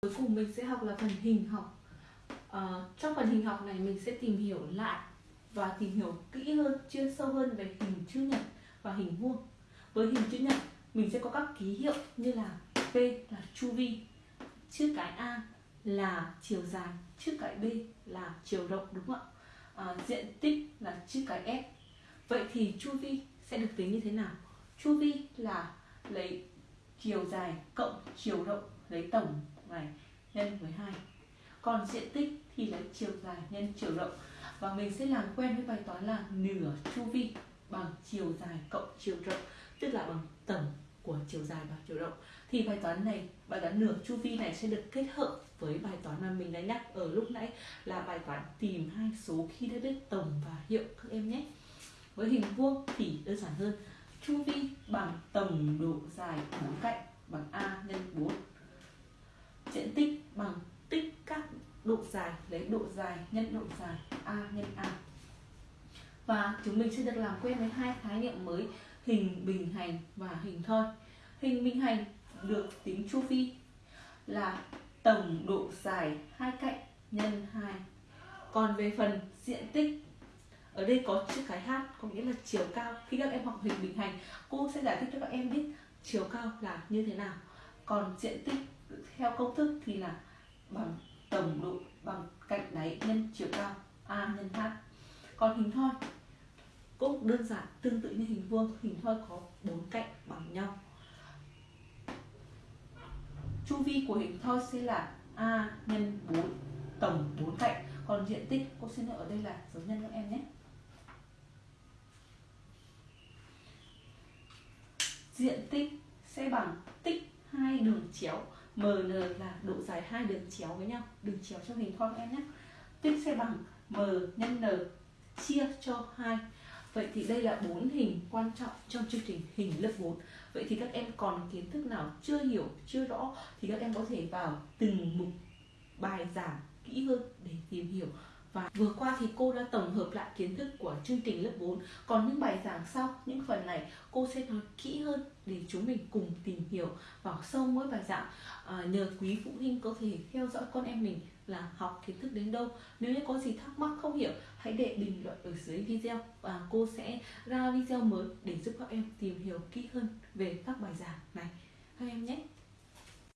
cuối cùng mình sẽ học là phần hình học. À, trong phần hình học này mình sẽ tìm hiểu lại và tìm hiểu kỹ hơn chuyên sâu hơn về hình chữ nhật và hình vuông. Với hình chữ nhật mình sẽ có các ký hiệu như là p là chu vi chữ cái a là chiều dài chữ cái b là chiều rộng đúng không ạ? À, diện tích là chữ cái s. Vậy thì chu vi sẽ được tính như thế nào? Chu vi là lấy chiều dài cộng chiều rộng lấy tổng này, nhân với 2 còn diện tích thì lấy chiều dài nhân chiều rộng. Và mình sẽ làm quen với bài toán là nửa chu vi bằng chiều dài cộng chiều rộng, tức là bằng tổng của chiều dài và chiều rộng. Thì bài toán này, bài toán nửa chu vi này sẽ được kết hợp với bài toán mà mình đã nhắc ở lúc nãy, là bài toán tìm hai số khi đã biết tổng và hiệu các em nhé. Với hình vuông thì đơn giản hơn. Chu vi bằng tổng độ dài bốn cạnh bằng a nhân 4 diện tích bằng tích các độ dài, lấy độ dài nhân độ dài a nhân a. Và chúng mình sẽ được làm quen với hai khái niệm mới, hình bình hành và hình thoi. Hình bình hành được tính chu vi là tổng độ dài hai cạnh nhân 2 còn về phần diện tích, ở đây có chữ cái h có nghĩa là chiều cao. Khi các em học hình bình hành, cô sẽ giải thích cho các em biết chiều cao là như thế nào. Còn diện tích theo công thức thì là bằng tổng độ bằng cạnh đáy nhân chiều cao, a nhân h còn hình thoi, cũng đơn giản, tương tự như hình vuông, hình thoi có bốn cạnh bằng nhau. Chu vi của hình thoi sẽ là a nhân 4 tổng 4 cạnh. Còn diện tích, cô xin ở đây là dấu nhân các em nhé. Diện tích sẽ bằng tích hai đường chéo. Mn là độ dài hai đường chéo với nhau, đường chéo trong hình thoi em nhé tích sẽ bằng m nhân n chia cho 2 Vậy thì đây là bốn hình quan trọng trong chương trình hình lớp 4 Vậy thì các em còn kiến thức nào chưa hiểu, chưa rõ Thì các em có thể vào từng mục bài giảng kỹ hơn để tìm hiểu và vừa qua thì cô đã tổng hợp lại kiến thức của chương trình lớp 4 Còn những bài giảng sau, những phần này cô sẽ nói kỹ hơn để chúng mình cùng tìm hiểu vào sâu mỗi bài giảng à, Nhờ quý phụ huynh có thể theo dõi con em mình là học kiến thức đến đâu. Nếu như có gì thắc mắc không hiểu hãy để bình luận ở dưới video Và cô sẽ ra video mới để giúp các em tìm hiểu kỹ hơn về các bài giảng.